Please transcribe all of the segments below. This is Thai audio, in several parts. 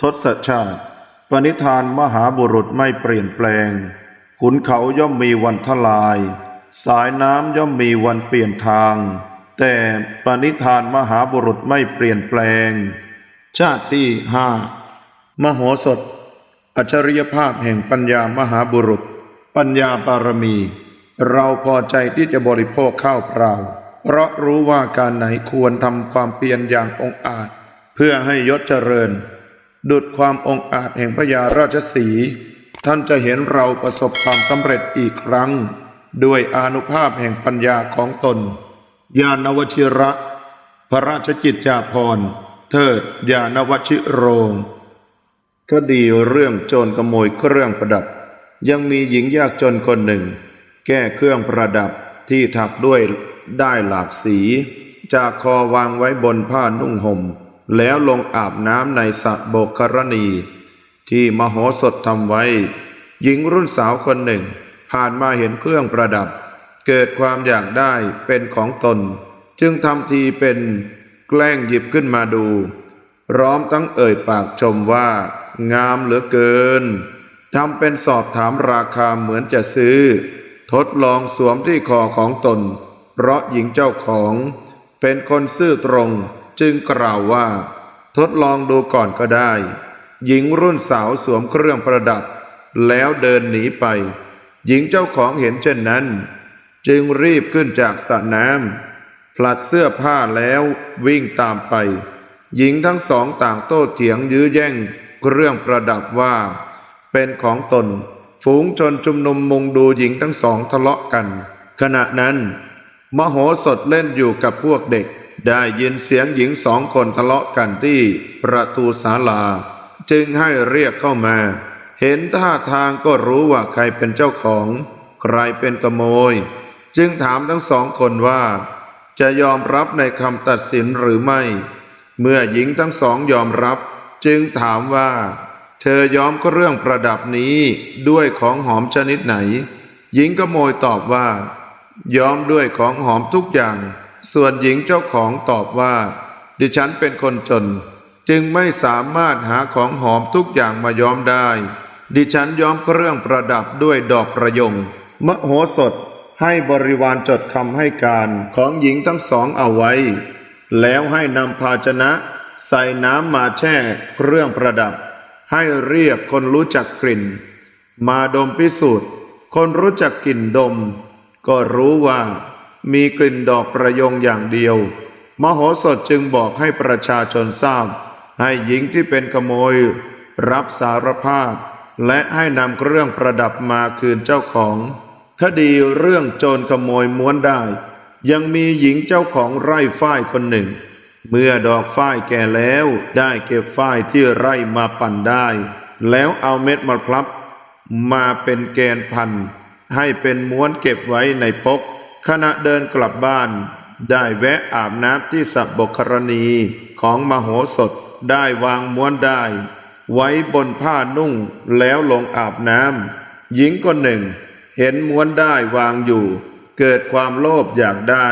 ทศชาติ ปณิธานมหาบุรุษไม่เปลี่ยนแปลง ขุนเขาย่อมมีวันทลาย สายน้ำย่อมมีวันเปลี่ยนทาง แต่ปณิธานมหาบุรุษไม่เปลี่ยนแปลง ชาติที่ห้ามโหสถ อัจฉริยภาพแห่งปัญญามหาบุรุษ ปัญญาบารมี เราพอใจที่จะบริโภคข้าวเปล่า เพราะรู้ว่าการไหนควรทำความเพียรอย่างองอาจ เพื่อให้ยศเจริญ ดุดความองอาจแห่งพญาราชสีท่านจะเห็นเราประสบความสำเร็จอีกครั้ง ด้วยอนุภาพแห่งปัญญาของตน ญาณวชิระ พระราชกิจจาภรณ์ เทิดญาณวชิโรงคดีเรื่องโจรขโมยเครื่องประดับ ยังมีหญิงยากจนคนหนึ่ง แก้เครื่องประดับที่ถักด้วยได้หลากสี จากคอวางไว้บนผ้านุ่งห่ม แล้วลงอาบน้ำในสระโบกครณี ที่มโหสถทำไว้ หญิงรุ่นสาวคนหนึ่ง ผ่านมาเห็นเครื่องประดับ เกิดความอยากได้เป็นของตน จึงทำทีเป็นแกล้งหยิบขึ้นมาดูพร้อมทั้งเอ่ยปากชมว่า งามเหลือเกินทำเป็นสอบถามราคาเหมือนจะซื้อ ทดลองสวมที่คอของตน เพราะหญิงเจ้าของ เป็นคนซื่อตรง จึงกล่าวว่า ทดลองดูก่อนก็ได้ หญิงรุ่นสาวสวมเครื่องประดับ แล้วเดินหนีไป หญิงเจ้าของเห็นเช่นนั้น จึงรีบขึ้นจากสระน้ำผลัดเสื้อผ้าแล้ววิ่งตามไป หญิงทั้งสองต่างโต้เถียงยื้อแย่งเครื่องประดับว่า เป็นของตน ฝูงชนชุมนุมมุงดูหญิงทั้งสองทะเลาะกัน ขณะนั้น มโหสถเล่นอยู่กับพวกเด็ก ได้ยินเสียงหญิงสองคนทะเลาะกันที่ประตูศาลา จึงให้เรียกเข้ามา เห็นท่าทางก็รู้ว่าใครเป็นเจ้าของ ใครเป็นขโมย จึงถามทั้งสองคนว่า จะยอมรับในคำตัดสินหรือไม่ เมื่อหญิงทั้งสองยอมรับ จึงถามว่า เธอย้อมเครื่องประดับนี้ด้วยของหอมชนิดไหน หญิงขโมยตอบว่าย้อมด้วยของหอมทุกอย่าง ส่วนหญิงเจ้าของตอบว่า ดิฉันเป็นคนจน จึงไม่สามารถหาของหอมทุกอย่างมาย้อมได้ ดิฉันย้อมเครื่องประดับด้วยดอกประยง มโหสถให้บริวารจดคำให้การของหญิงทั้งสองเอาไว้ แล้วให้นำภาชนะใส่น้ำมาแช่เครื่องประดับ ให้เรียกคนรู้จักกลิ่น มาดมพิสูจน์ คนรู้จักกลิ่นดม ก็รู้ว่า มีกลิ่นดอกประยงอย่างเดียว มโหสถจึงบอกให้ประชาชนทราบ ให้หญิงที่เป็นขโมย รับสารภาพ และให้นำเครื่องประดับมาคืนเจ้าของ คดีเรื่องโจรขโมยม้วนได้ ยังมีหญิงเจ้าของไร่ฝ้ายคนหนึ่ง เมื่อดอกฝ้ายแก่แล้วได้เก็บฝ้ายที่ไร่มาปั่นได้ แล้วเอาเม็ดมะพร้าวมาเป็นแกนพันให้เป็นม้วนเก็บไว้ในปก ขณะเดินกลับบ้าน ได้แวะอาบน้ำที่สระบกครณีของมโหสถได้วางม้วนได้ ไว้บนผ้านุ่งแล้วลงอาบน้ำหญิงคนหนึ่ง เห็นม้วนได้วางอยู่ เกิดความโลภอยากได้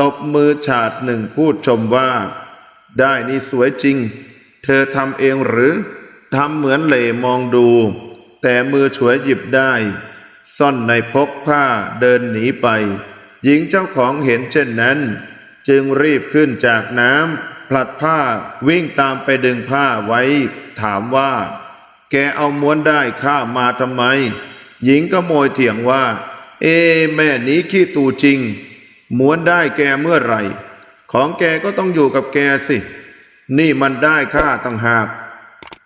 ตบมือฉาดหนึ่งพูดชมว่า ได้นี่สวยจริง เธอทำเองหรือทำเหมือนเหล่มองดู แต่มือฉวยหยิบได้ ซ่อนในพกผ้าเดินหนีไป หญิงเจ้าของเห็นเช่นนั้น จึงรีบขึ้นจากน้ำผลัดผ้าวิ่งตามไปดึงผ้าไว้ ถามว่า แกเอาม้วนได้ข้ามาทำไม หญิงก็โมยเถียงว่า เอ แม่นี้ขี้ตูจริง ม้วนได้แกเมื่อไหร่ ของแกก็ต้องอยู่กับแกสิ นี่มันได้ค่าต่างหาก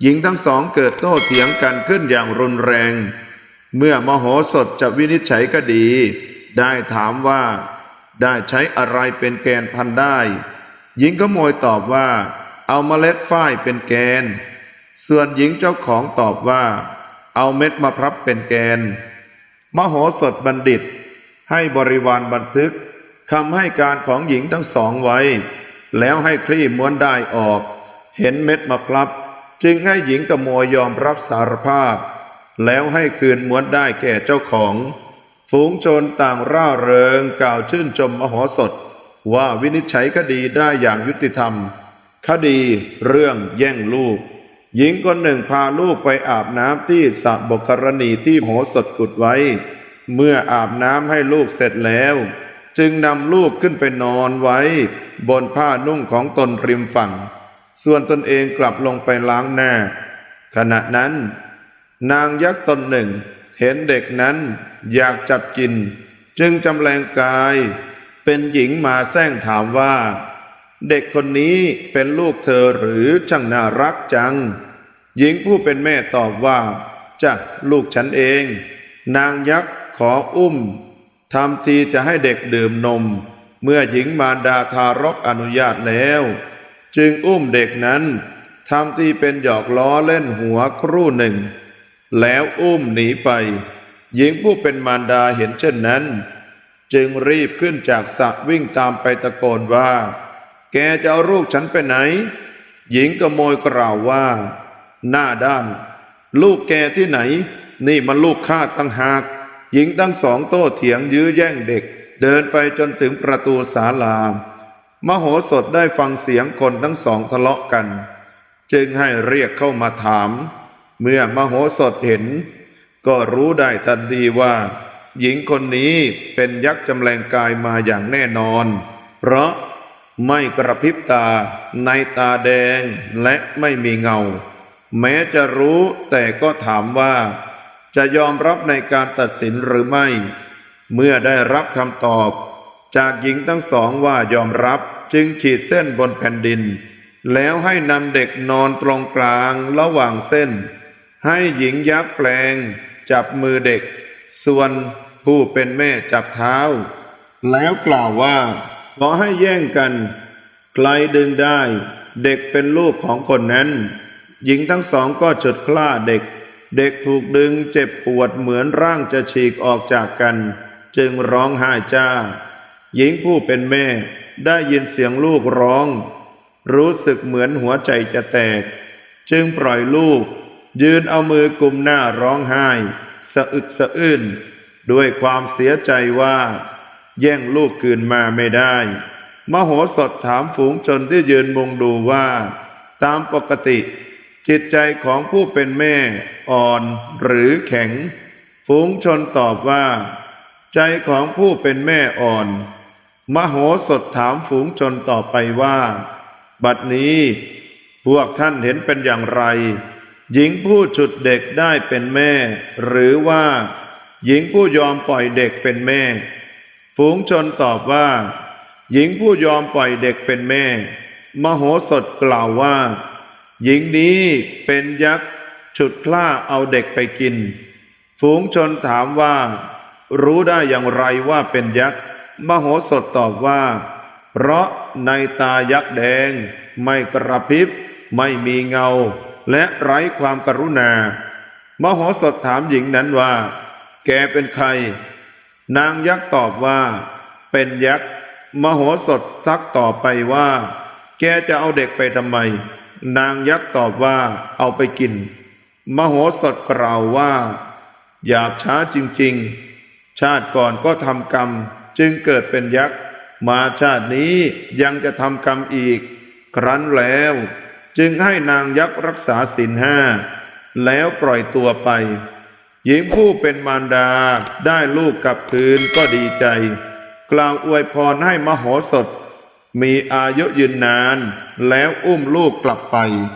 หญิงทั้งสองเกิดโต้เถียงกันขึ้นอย่างรุนแรง เมื่อมโหสถจะวินิจฉัยคดี ได้ถามว่า ได้ใช้อะไรเป็นแกนพันได้ หญิงขโมยตอบว่า เอาเมล็ดฝ้ายเป็นแกน ส่วนหญิงเจ้าของตอบว่า เอาเม็ดมะพร้าวเป็นแกน มโหสถบัณฑิต ให้บริวารบันทึกคำให้การของหญิงทั้งสองไว้ แล้วให้คลี่ม้วนได้ออก เห็นเม็ดมะพร้าวจึงให้หญิงกโมยยอมรับสารภาพ แล้วให้คืนม้วนได้แก่เจ้าของ ฝูงโจรต่างร่าเริงกล่าวชื่นชมมโหสถ ว่าวินิจฉัยคดีได้อย่างยุติธรรม คดีเรื่องแย่งลูก หญิงคนหนึ่งพาลูกไปอาบน้ำที่สระบกรณีที่โหสถขุดไว้ เมื่ออาบน้ำให้ลูกเสร็จแล้ว จึงนำลูกขึ้นไปนอนไว้ บนผ้านุ่งของตนริมฝั่ง ส่วนตนเองกลับลงไปล้างหน้า ขณะนั้น นางยักษ์ตนหนึ่ง เห็นเด็กนั้นอยากจับกิน จึงจำแรงกาย เป็นหญิงมาแซงถามว่า เด็กคนนี้เป็นลูกเธอหรือช่างน่ารักจัง หญิงผู้เป็นแม่ตอบว่าจ้ะลูกฉันเอง นางยักษ์ขออุ้มทำทีจะให้เด็กดื่มนม เมื่อหญิงมารดาทารกอนุญาตแล้ว จึงอุ้มเด็กนั้นทำทีเป็นหยอกล้อเล่นหัวครู่หนึ่ง แล้วอุ้มหนีไป หญิงผู้เป็นมารดาเห็นเช่นนั้น จึงรีบขึ้นจากสระวิ่งตามไปตะโกนว่า แกจะเอาลูกฉันไปไหน หญิงกระโมยกล่าวว่า หน้าด้าน ลูกแกที่ไหน นี่มันลูกข้าตั้งหาก หญิงทั้งสองโต้เถียงยื้อแย่งเด็ก เดินไปจนถึงประตูศาลามโหสถได้ฟังเสียงคนทั้งสองทะเลาะกัน จึงให้เรียกเข้ามาถาม เมื่อมโหสถเห็น ก็รู้ได้ทันทีว่า หญิงคนนี้เป็นยักษ์จำแรงกายมาอย่างแน่นอน เพราะไม่กระพริบตาในตาแดงและไม่มีเงา แม้จะรู้แต่ก็ถามว่า จะยอมรับในการตัดสินหรือไม่ เมื่อได้รับคำตอบ จากหญิงทั้งสองว่ายอมรับจึงขีดเส้นบนแผ่นดิน แล้วให้นำเด็กนอนตรงกลางระหว่างเส้น ให้หญิงยักษ์แปลง จับมือเด็ก ส่วนผู้เป็นแม่จับเท้า แล้วกล่าวว่า ขอให้แย่งกัน ใครดึงได้ เด็กเป็นลูกของคนนั้น หญิงทั้งสองก็จุดคล้าเด็ก เด็กถูกดึงเจ็บปวดเหมือนร่างจะฉีกออกจากกัน จึงร้องไห้จ้า หญิงผู้เป็นแม่ได้ยินเสียงลูกร้อง รู้สึกเหมือนหัวใจจะแตก จึงปล่อยลูก ยืนเอามือกุมหน้าร้องไห้ สะอึกสะอื้นด้วยความเสียใจว่า แย่งลูกคืนมาไม่ได้ มโหสถถามฝูงชนที่ยืนมุงดูว่า ตามปกติ จิตใจของผู้เป็นแม่อ่อนหรือแข็ง ฝูงชนตอบว่า ใจของผู้เป็นแม่อ่อน มโหสถถามฝูงชนต่อไปว่า บัดนี้พวกท่านเห็นเป็นอย่างไร หญิงผู้ฉุดเด็กได้เป็นแม่ หรือว่า หญิงผู้ยอมปล่อยเด็กเป็นแม่ ฝูงชนตอบว่า หญิงผู้ยอมปล่อยเด็กเป็นแม่ มโหสถกล่าวว่า หญิงนี้เป็นยักษ์ฉุดคล้าเอาเด็กไปกิน ฝูงชนถามว่า รู้ได้อย่างไรว่าเป็นยักษ์มโหสถตอบว่า เพราะในตายักษ์แดง ไม่กระพริบไม่มีเงา และไร้ความกรุณา มโหสถถามหญิงนั้นว่า แกเป็นใคร นางยักษ์ตอบว่า เป็นยักษ์ มโหสถซักต่อไปว่า แกจะเอาเด็กไปทำไม นางยักษ์ตอบว่า เอาไปกิน มโหสถกล่าวว่าหยาบช้าจริงๆ ชาติก่อนก็ทำกรรมจึงเกิดเป็นยักษ์ มาชาตินี้ยังจะทำกรรมอีก ครั้นแล้ว จึงให้นางยักษ์รักษาศีลห้า แล้วปล่อยตัวไป หญิงผู้เป็นมารดาได้ลูกกลับคืนก็ดีใจ กล่าวอวยพรให้มโหสถ มีอายุยืนนาน แล้วอุ้มลูกกลับไป